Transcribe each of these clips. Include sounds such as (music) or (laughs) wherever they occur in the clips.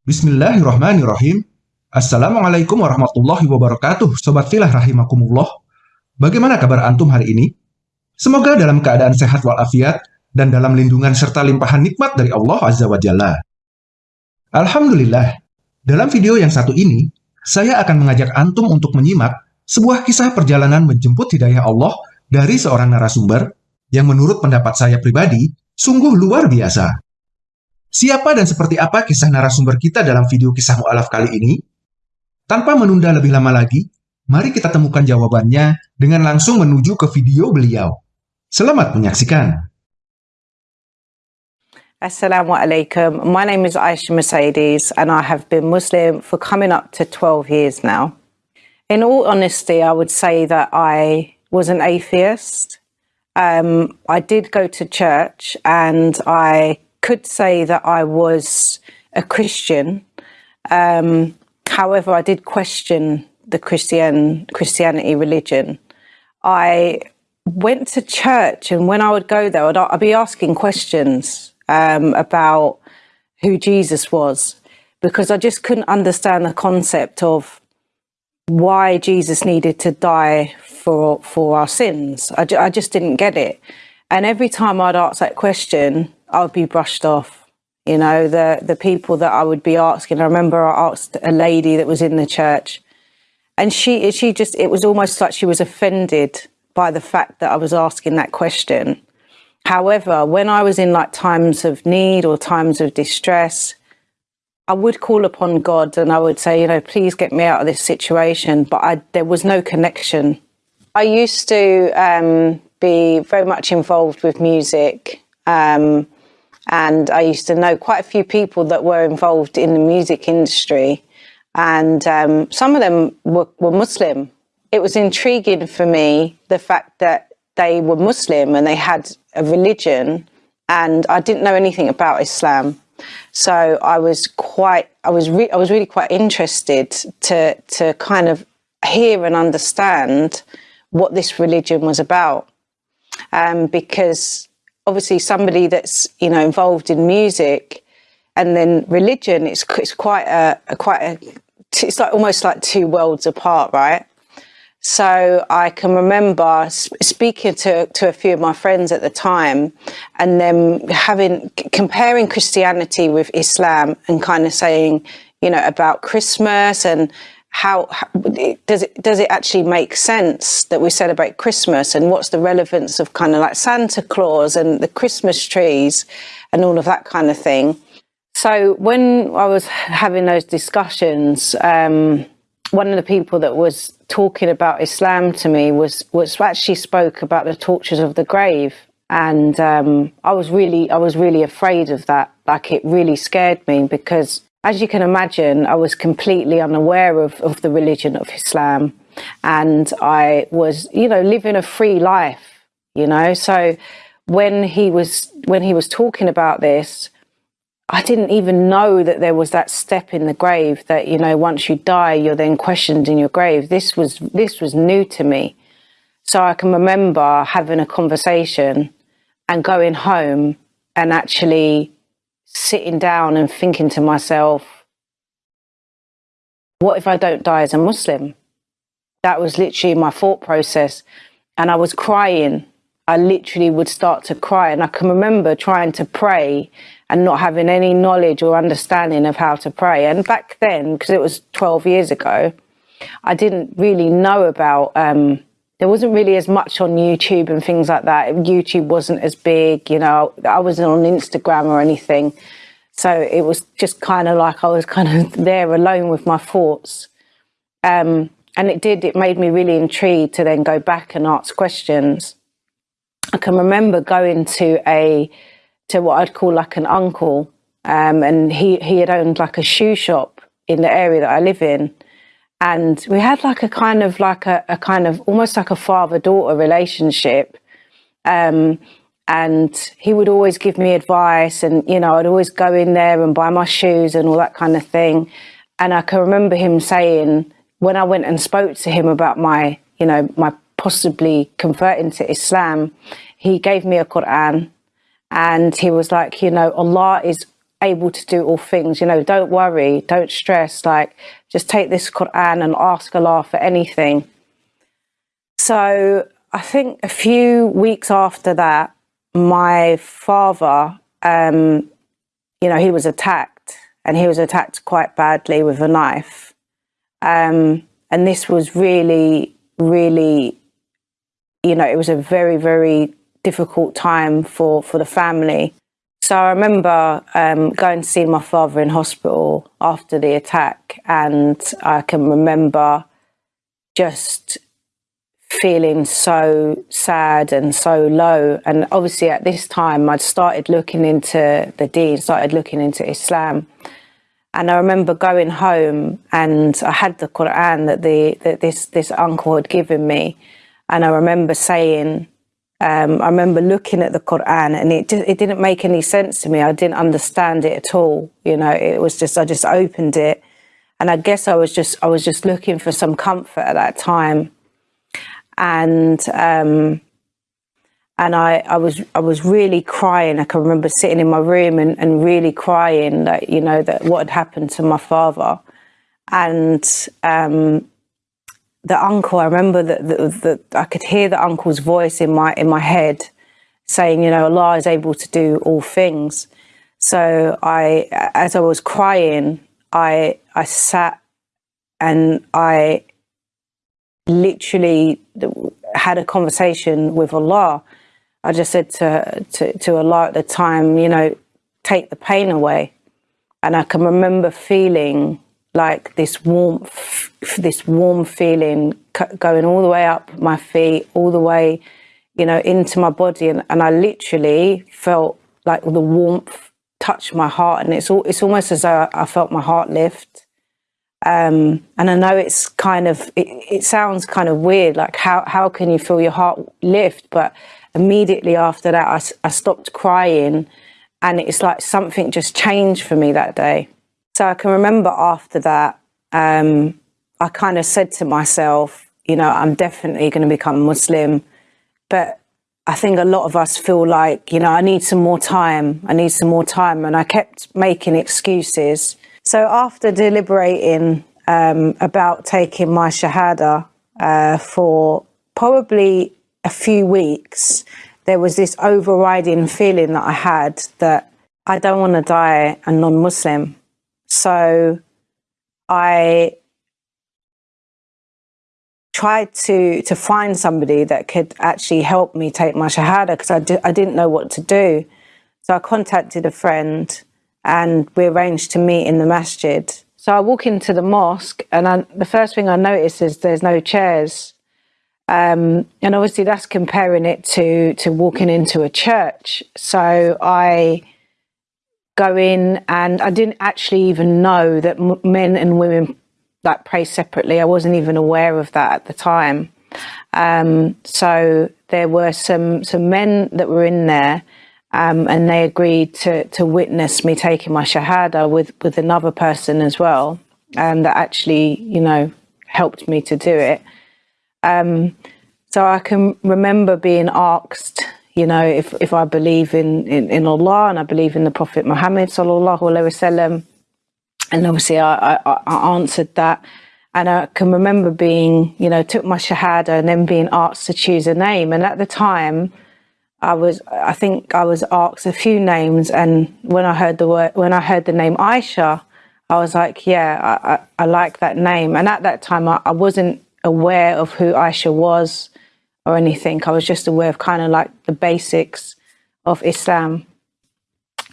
Bismillahirrahmanirrahim. Assalamualaikum warahmatullahi wabarakatuh, Sobat Filah Rahimakumullah. Bagaimana kabar Antum hari ini? Semoga dalam keadaan sehat walafiat dan dalam lindungan serta limpahan nikmat dari Allah Azza wa Jalla. Alhamdulillah, dalam video yang satu ini, saya akan mengajak Antum untuk menyimak sebuah kisah perjalanan menjemput hidayah Allah dari seorang narasumber yang menurut pendapat saya pribadi, sungguh luar biasa. Siapa dan seperti apa kisah narasumber kita dalam video kisah mu'alaf kali ini? Tanpa menunda lebih lama lagi, mari kita temukan jawabannya dengan langsung menuju ke video beliau. Selamat menyaksikan. Assalamualaikum. My name is Aisha Mercedes and I have been Muslim for coming up to 12 years now. In all honesty, I would say that I was an atheist. Um, I did go to church and I could say that I was a Christian. Um, however, I did question the Christian Christianity religion. I went to church, and when I would go there, I'd, I'd be asking questions um, about who Jesus was because I just couldn't understand the concept of why Jesus needed to die for for our sins. I, I just didn't get it. And every time I'd ask that question, I would be brushed off. You know, the, the people that I would be asking, I remember I asked a lady that was in the church and she, she just, it was almost like she was offended by the fact that I was asking that question. However, when I was in like times of need or times of distress, I would call upon God and I would say, you know, please get me out of this situation. But I, there was no connection. I used to um, be very much involved with music. Um, and I used to know quite a few people that were involved in the music industry and um, some of them were, were Muslim. It was intriguing for me, the fact that they were Muslim and they had a religion and I didn't know anything about Islam. So I was quite, I was, I was really quite interested to, to kind of hear and understand what this religion was about. Um, because obviously somebody that's you know involved in music and then religion it's, it's quite a, a quite a it's like almost like two worlds apart right? So I can remember speaking to, to a few of my friends at the time and then having comparing Christianity with Islam and kind of saying, you know, about Christmas and how, how, does it does it actually make sense that we celebrate Christmas and what's the relevance of kind of like Santa Claus and the Christmas trees and all of that kind of thing. So when I was having those discussions, um, one of the people that was talking about Islam to me was was actually spoke about the tortures of the grave, and um, I was really I was really afraid of that. Like it really scared me because as you can imagine, I was completely unaware of, of the religion of Islam and I was, you know, living a free life, you know. So when he was when he was talking about this, I didn't even know that there was that step in the grave that, you know, once you die, you're then questioned in your grave. This was this was new to me. So I can remember having a conversation and going home and actually sitting down and thinking to myself, what if I don't die as a Muslim? That was literally my thought process. And I was crying. I literally would start to cry. And I can remember trying to pray and not having any knowledge or understanding of how to pray. And back then, because it was 12 years ago, I didn't really know about um, there wasn't really as much on YouTube and things like that. YouTube wasn't as big, you know, I wasn't on Instagram or anything. So it was just kind of like I was kind of (laughs) there alone with my thoughts. Um, and it did, it made me really intrigued to then go back and ask questions. I can remember going to a, to what I'd call like an uncle, um, and he, he had owned like a shoe shop in the area that I live in and we had like a kind of like a, a kind of almost like a father-daughter relationship. Um, and he would always give me advice and you know I'd always go in there and buy my shoes and all that kind of thing. And I can remember him saying when I went and spoke to him about my you know my possibly converting to Islam he gave me a Quran and he was like you know Allah is able to do all things. You know, don't worry, don't stress. Like, just take this Quran and ask Allah for anything. So I think a few weeks after that, my father, um, you know, he was attacked and he was attacked quite badly with a knife. Um, and this was really, really, you know, it was a very, very difficult time for, for the family. So I remember um, going to see my father in hospital after the attack, and I can remember just feeling so sad and so low. And obviously, at this time, I'd started looking into the deen, started looking into Islam. And I remember going home, and I had the Quran that the that this this uncle had given me, and I remember saying, um, I remember looking at the Quran and it it didn't make any sense to me. I didn't understand it at all. You know, it was just I just opened it, and I guess I was just I was just looking for some comfort at that time, and um, and I I was I was really crying. I can remember sitting in my room and, and really crying that you know that what had happened to my father, and um, the uncle, I remember that, that, I could hear the uncle's voice in my in my head saying, you know, Allah is able to do all things. So I, as I was crying, I I sat and I literally had a conversation with Allah. I just said to, to, to Allah at the time, you know, take the pain away. And I can remember feeling like this warmth, this warm feeling going all the way up my feet, all the way, you know, into my body. And, and I literally felt like the warmth touch my heart. And it's all, it's almost as though I felt my heart lift. Um, and I know it's kind of, it, it sounds kind of weird, like how, how can you feel your heart lift? But immediately after that, I, I stopped crying and it's like something just changed for me that day. So I can remember after that, um, I kind of said to myself, you know, I'm definitely going to become Muslim. But I think a lot of us feel like, you know, I need some more time. I need some more time. And I kept making excuses. So after deliberating um, about taking my Shahada uh, for probably a few weeks, there was this overriding feeling that I had that I don't want to die a non Muslim. So I tried to to find somebody that could actually help me take my shahada because I, di I didn't know what to do. So I contacted a friend and we arranged to meet in the masjid. So I walk into the mosque and I, the first thing I notice is there's no chairs. Um, and obviously that's comparing it to, to walking into a church. So I go in and I didn't actually even know that men and women like pray separately. I wasn't even aware of that at the time. Um, so there were some some men that were in there, um, and they agreed to to witness me taking my shahada with with another person as well, and that actually you know helped me to do it. Um, so I can remember being asked you know, if, if I believe in, in, in Allah and I believe in the Prophet Muhammad sallallahu alaihi wasallam, and obviously I, I, I, answered that. And I can remember being, you know, took my shahada and then being asked to choose a name. And at the time, I was, I think I was asked a few names. And when I heard the word, when I heard the name Aisha, I was like, yeah, I, I, I like that name. And at that time, I, I wasn't aware of who Aisha was or anything. I was just aware of kind of like the basics of Islam.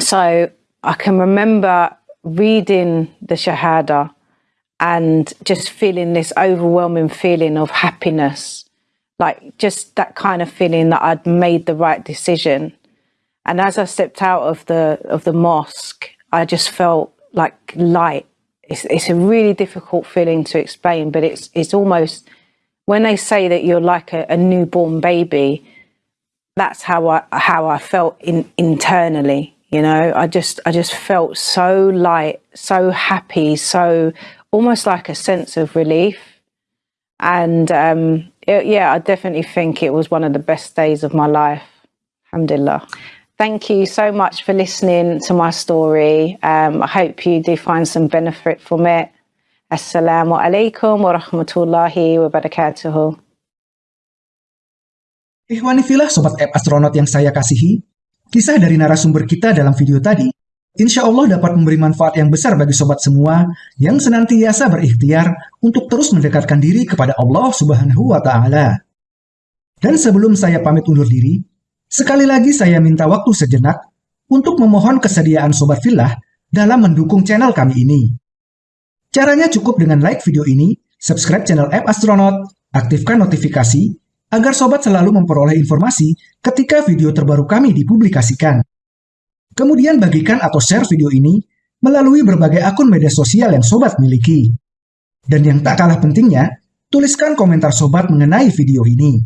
So I can remember reading the Shahada and just feeling this overwhelming feeling of happiness, like just that kind of feeling that I'd made the right decision. And as I stepped out of the of the mosque, I just felt like light. It's, it's a really difficult feeling to explain, but it's it's almost when they say that you're like a, a newborn baby, that's how I how I felt in, internally. You know, I just I just felt so light, so happy, so almost like a sense of relief. And um, it, yeah, I definitely think it was one of the best days of my life. Alhamdulillah. Thank you so much for listening to my story. Um, I hope you do find some benefit from it. Assalamu alaikum wa rahmatullahi. Ikhwani filah Sobat App Astronaut yang saya kasihi, kisah dari narasumber kita dalam video tadi, insya Allah dapat memberi manfaat yang besar bagi sobat semua yang senantiasa berikhtiar untuk terus mendekatkan diri kepada Allah Subhanahu wa Ta'ala. Dan sebelum saya pamit undur diri, sekali lagi saya minta waktu sejenak untuk memohon kesediaan Sobat Filah dalam mendukung channel kami ini. Caranya cukup dengan like video ini, subscribe channel App Astronaut, aktifkan notifikasi, agar sobat selalu memperoleh informasi ketika video terbaru kami dipublikasikan. Kemudian bagikan atau share video ini melalui berbagai akun media sosial yang sobat miliki. Dan yang tak kalah pentingnya, tuliskan komentar sobat mengenai video ini.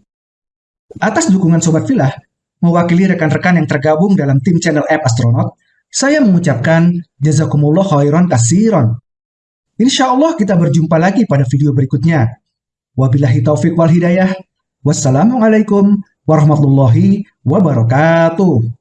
Atas dukungan Sobat Filah, mewakili rekan-rekan yang tergabung dalam tim channel App Astronaut, saya mengucapkan jazakumullah khairan kasiron. Insya Allah kita berjumpa lagi pada video berikutnya. Wabillahi taufik wal hidayah. Wassalamualaikum warahmatullahi wabarakatuh.